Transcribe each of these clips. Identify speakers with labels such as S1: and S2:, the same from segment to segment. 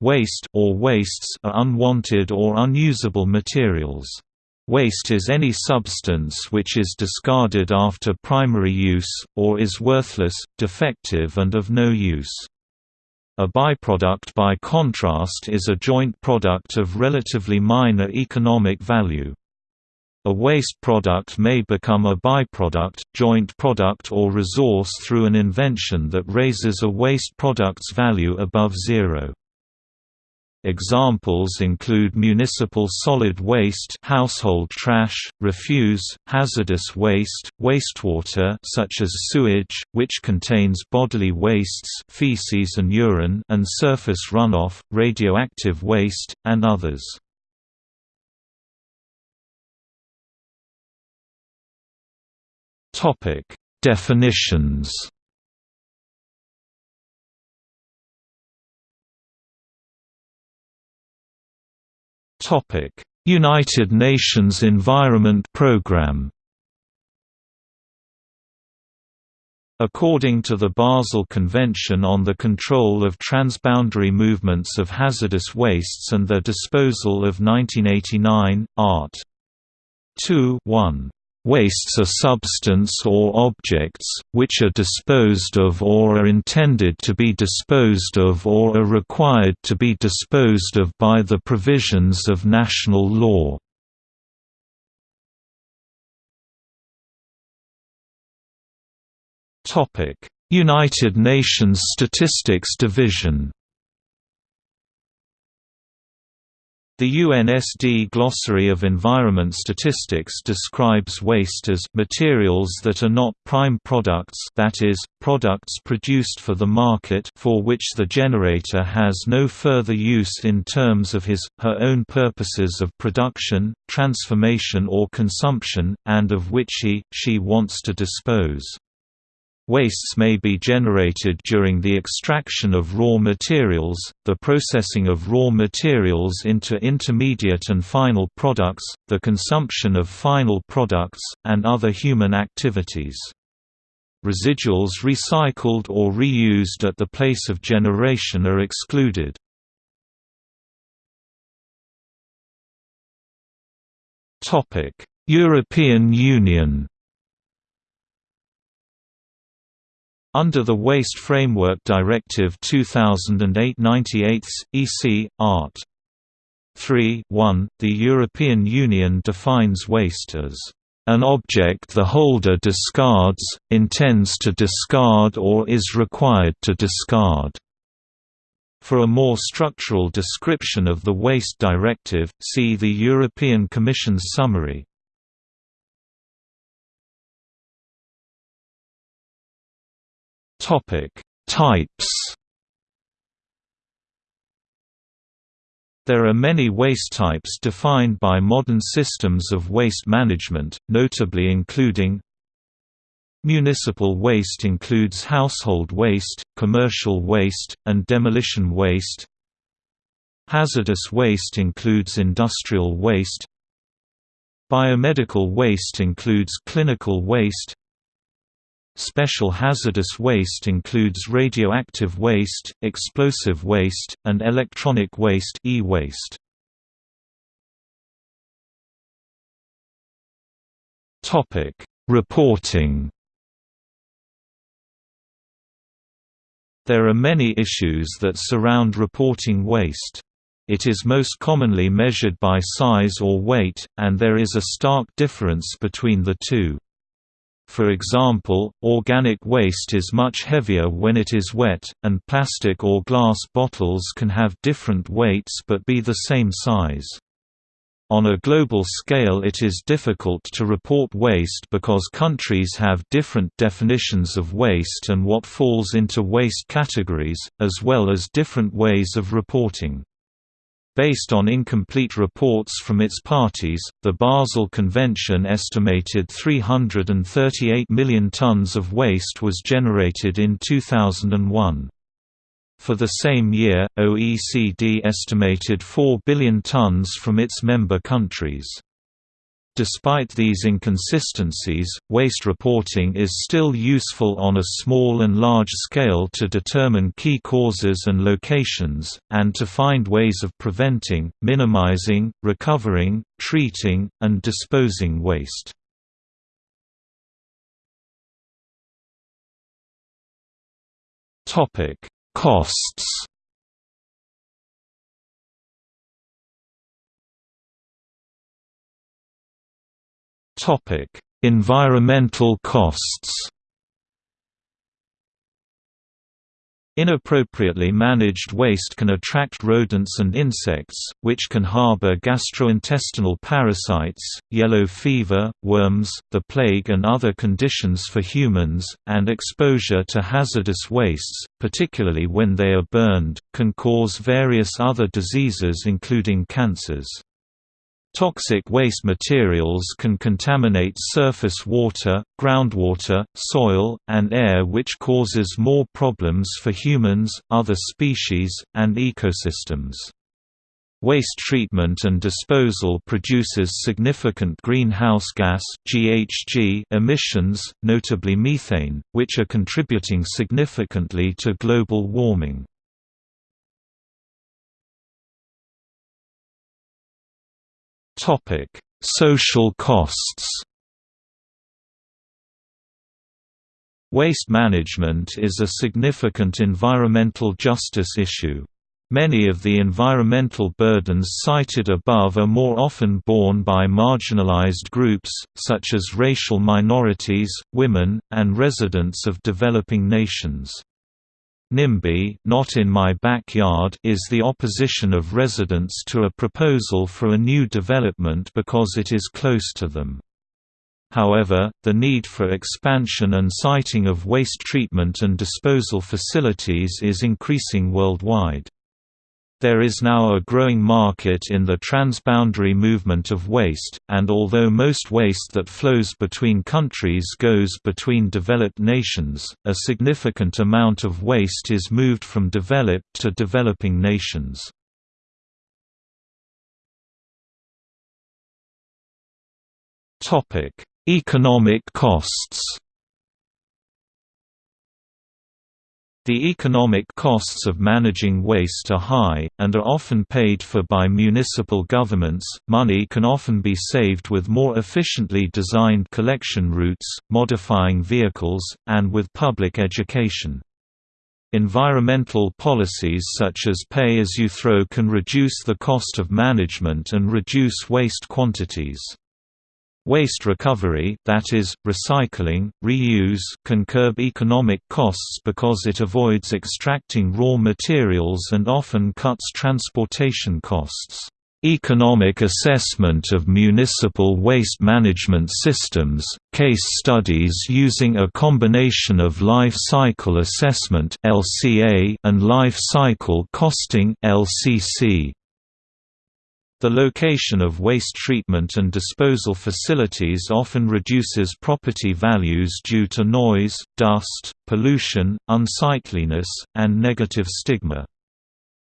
S1: Waste or wastes are unwanted or unusable materials. Waste is any substance which is discarded after primary use, or is worthless, defective and of no use. A byproduct by contrast is a joint product of relatively minor economic value. A waste product may become a byproduct, joint product or resource through an invention that raises a waste product's value above zero. Examples include municipal solid waste, household trash, refuse, hazardous waste, wastewater such as sewage, which contains bodily wastes, feces and urine, and surface runoff, radioactive waste, and others. Definitions. United Nations Environment Programme. According to the Basel Convention on the Control of Transboundary Movements of Hazardous Wastes and Their Disposal of 1989, Art. 2 1. Wastes are substance or objects, which are disposed of or are intended to be disposed of or are required to be disposed of by the provisions of national law. United Nations Statistics Division The UNSD Glossary of Environment Statistics describes waste as materials that are not prime products that is, products produced for the market for which the generator has no further use in terms of his, her own purposes of production, transformation or consumption, and of which he, she wants to dispose. Wastes may be generated during the extraction of raw materials, the processing of raw materials into intermediate and final products, the consumption of final products, and other human activities. Residuals recycled or reused at the place of generation are excluded. European Union Under the Waste Framework Directive 2008-98, EC, Art. 3 1, the European Union defines waste as an object the holder discards, intends to discard or is required to discard. For a more structural description of the Waste Directive, see the European Commission's summary. Topic: Types. There are many waste types defined by modern systems of waste management, notably including Municipal waste includes household waste, commercial waste, and demolition waste. Hazardous waste includes industrial waste. Biomedical waste includes clinical waste. Special hazardous waste includes radioactive waste, explosive waste, and electronic waste e-waste. Topic: Reporting. There are many issues that surround reporting waste. It is most commonly measured by size or weight, and there is a stark difference between the two. For example, organic waste is much heavier when it is wet, and plastic or glass bottles can have different weights but be the same size. On a global scale it is difficult to report waste because countries have different definitions of waste and what falls into waste categories, as well as different ways of reporting. Based on incomplete reports from its parties, the Basel Convention estimated 338 million tons of waste was generated in 2001. For the same year, OECD estimated 4 billion tons from its member countries. Despite these inconsistencies, waste reporting is still useful on a small and large scale to determine key causes and locations, and to find ways of preventing, minimizing, recovering, treating, and disposing waste. Costs Topic: Environmental costs. Inappropriately managed waste can attract rodents and insects, which can harbor gastrointestinal parasites, yellow fever, worms, the plague and other conditions for humans, and exposure to hazardous wastes, particularly when they are burned, can cause various other diseases including cancers. Toxic waste materials can contaminate surface water, groundwater, soil, and air which causes more problems for humans, other species, and ecosystems. Waste treatment and disposal produces significant greenhouse gas (GHG) emissions, notably methane, which are contributing significantly to global warming. Topic: Social costs. Waste management is a significant environmental justice issue. Many of the environmental burdens cited above are more often borne by marginalized groups, such as racial minorities, women, and residents of developing nations. NIMBY not in my backyard is the opposition of residents to a proposal for a new development because it is close to them. However, the need for expansion and siting of waste treatment and disposal facilities is increasing worldwide. There is now a growing market in the transboundary movement of waste, and although most waste that flows between countries goes between developed nations, a significant amount of waste is moved from developed to developing nations. Economic costs The economic costs of managing waste are high, and are often paid for by municipal governments. Money can often be saved with more efficiently designed collection routes, modifying vehicles, and with public education. Environmental policies such as pay-as-you-throw can reduce the cost of management and reduce waste quantities. Waste recovery that is, recycling, reuse can curb economic costs because it avoids extracting raw materials and often cuts transportation costs. Economic assessment of municipal waste management systems, case studies using a combination of life cycle assessment and life cycle costing LCC. The location of waste treatment and disposal facilities often reduces property values due to noise, dust, pollution, unsightliness, and negative stigma.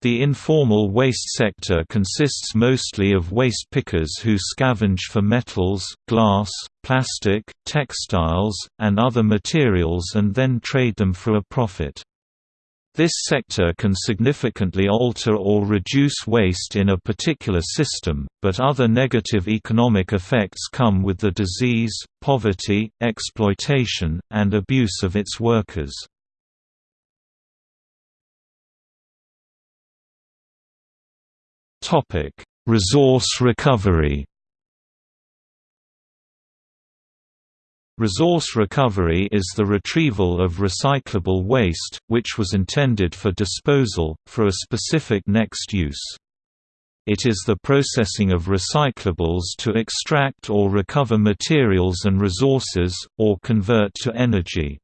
S1: The informal waste sector consists mostly of waste pickers who scavenge for metals, glass, plastic, textiles, and other materials and then trade them for a profit. This sector can significantly alter or reduce waste in a particular system, but other negative economic effects come with the disease, poverty, exploitation, and abuse of its workers. Resource recovery Resource recovery is the retrieval of recyclable waste, which was intended for disposal, for a specific next use. It is the processing of recyclables to extract or recover materials and resources, or convert to energy.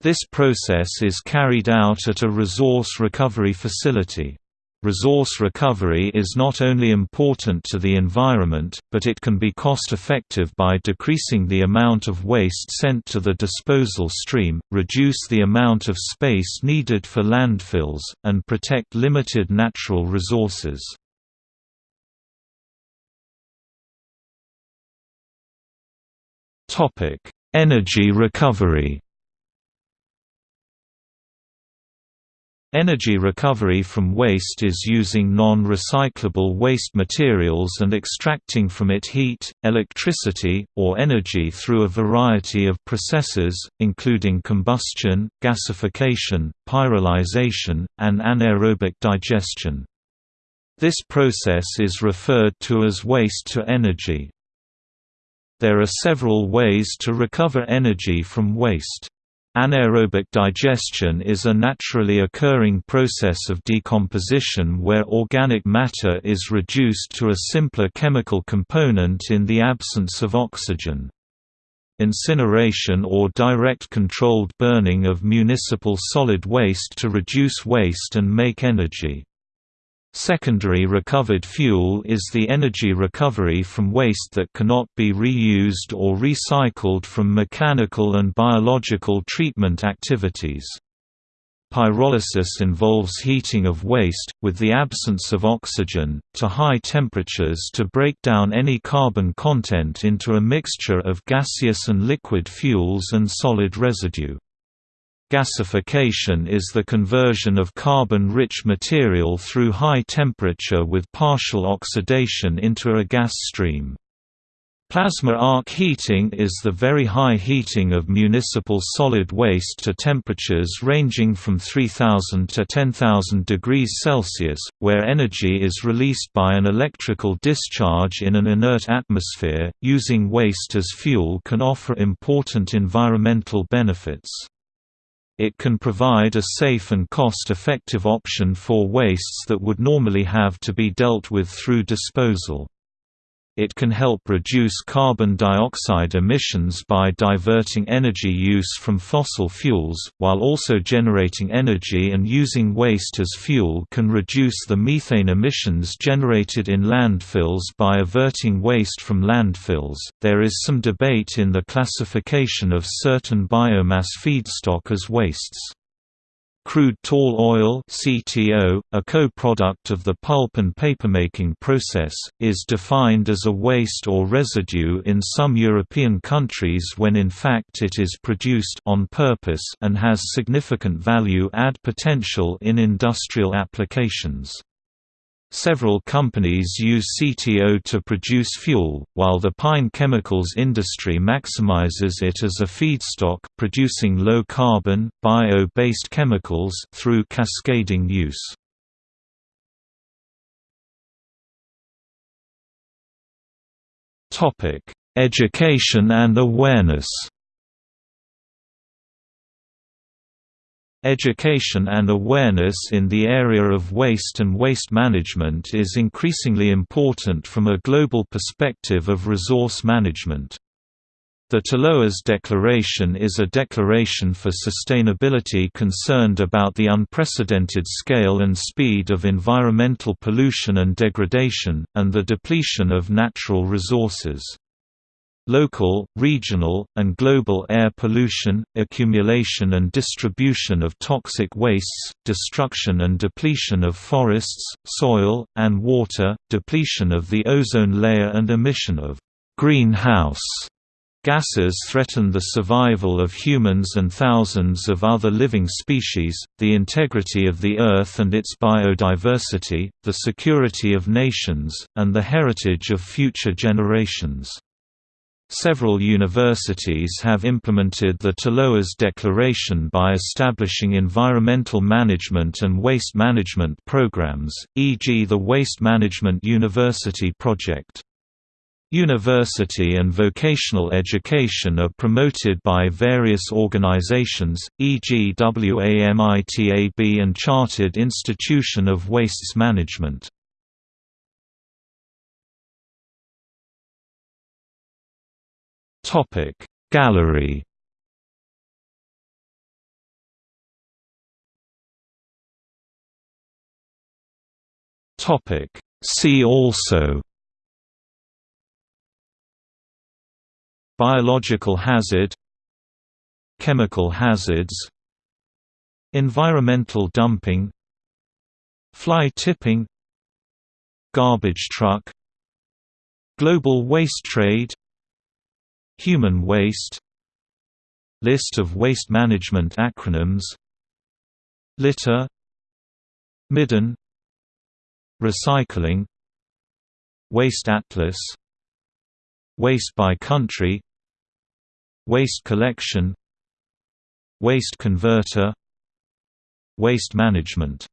S1: This process is carried out at a resource recovery facility. Resource recovery is not only important to the environment, but it can be cost-effective by decreasing the amount of waste sent to the disposal stream, reduce the amount of space needed for landfills, and protect limited natural resources. Energy recovery Energy recovery from waste is using non-recyclable waste materials and extracting from it heat, electricity, or energy through a variety of processes, including combustion, gasification, pyrolyzation, and anaerobic digestion. This process is referred to as waste-to-energy. There are several ways to recover energy from waste. Anaerobic digestion is a naturally occurring process of decomposition where organic matter is reduced to a simpler chemical component in the absence of oxygen. Incineration or direct controlled burning of municipal solid waste to reduce waste and make energy. Secondary recovered fuel is the energy recovery from waste that cannot be reused or recycled from mechanical and biological treatment activities. Pyrolysis involves heating of waste, with the absence of oxygen, to high temperatures to break down any carbon content into a mixture of gaseous and liquid fuels and solid residue. Gasification is the conversion of carbon-rich material through high temperature with partial oxidation into a gas stream. Plasma arc heating is the very high heating of municipal solid waste to temperatures ranging from 3000 to 10,000 degrees Celsius, where energy is released by an electrical discharge in an inert atmosphere. Using waste as fuel can offer important environmental benefits. It can provide a safe and cost-effective option for wastes that would normally have to be dealt with through disposal. It can help reduce carbon dioxide emissions by diverting energy use from fossil fuels, while also generating energy and using waste as fuel can reduce the methane emissions generated in landfills by averting waste from landfills. There is some debate in the classification of certain biomass feedstock as wastes. Crude tall oil CTO, a co-product of the pulp and papermaking process, is defined as a waste or residue in some European countries when in fact it is produced on purpose and has significant value add potential in industrial applications. Several companies use CTO to produce fuel, while the pine chemicals industry maximizes it as a feedstock, producing low-carbon, bio-based chemicals through cascading use. Education and awareness Education and awareness in the area of waste and waste management is increasingly important from a global perspective of resource management. The Talloires Declaration is a declaration for sustainability concerned about the unprecedented scale and speed of environmental pollution and degradation, and the depletion of natural resources. Local, regional, and global air pollution, accumulation and distribution of toxic wastes, destruction and depletion of forests, soil, and water, depletion of the ozone layer and emission of greenhouse Gases threaten the survival of humans and thousands of other living species, the integrity of the Earth and its biodiversity, the security of nations, and the heritage of future generations. Several universities have implemented the Talloires Declaration by establishing environmental management and waste management programs, e.g. the Waste Management University Project. University and vocational education are promoted by various organizations, e.g. WAMITAB and Chartered Institution of Wastes Management. Topic Gallery? Topic See also? Biological hazard? Chemical hazards? Environmental dumping? Fly tipping? Garbage truck? Global waste trade Human waste List of waste management acronyms Litter Midden Recycling Waste Atlas Waste by country Waste collection Waste converter Waste management